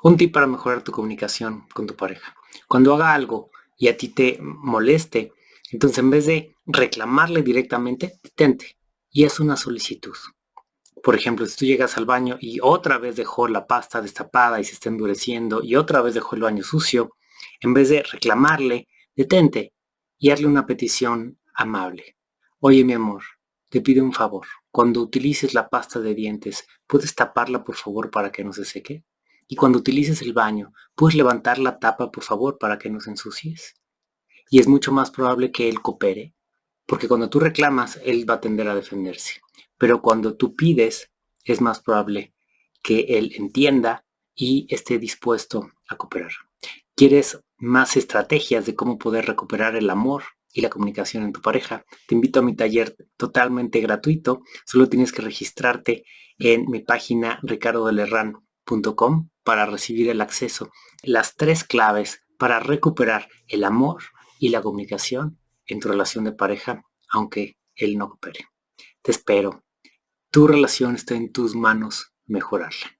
Un tip para mejorar tu comunicación con tu pareja. Cuando haga algo y a ti te moleste, entonces en vez de reclamarle directamente, detente y es una solicitud. Por ejemplo, si tú llegas al baño y otra vez dejó la pasta destapada y se está endureciendo y otra vez dejó el baño sucio, en vez de reclamarle, detente y hazle una petición amable. Oye mi amor, te pido un favor. Cuando utilices la pasta de dientes, ¿puedes taparla por favor para que no se seque? Y cuando utilices el baño, ¿puedes levantar la tapa por favor para que no se ensucies? Y es mucho más probable que él coopere, porque cuando tú reclamas, él va a tender a defenderse. Pero cuando tú pides, es más probable que él entienda y esté dispuesto a cooperar. ¿Quieres más estrategias de cómo poder recuperar el amor y la comunicación en tu pareja? Te invito a mi taller totalmente gratuito. Solo tienes que registrarte en mi página ricardodelerran.com para recibir el acceso. Las tres claves para recuperar el amor y la comunicación en tu relación de pareja, aunque él no coopere. Te espero. Tu relación está en tus manos mejorarla.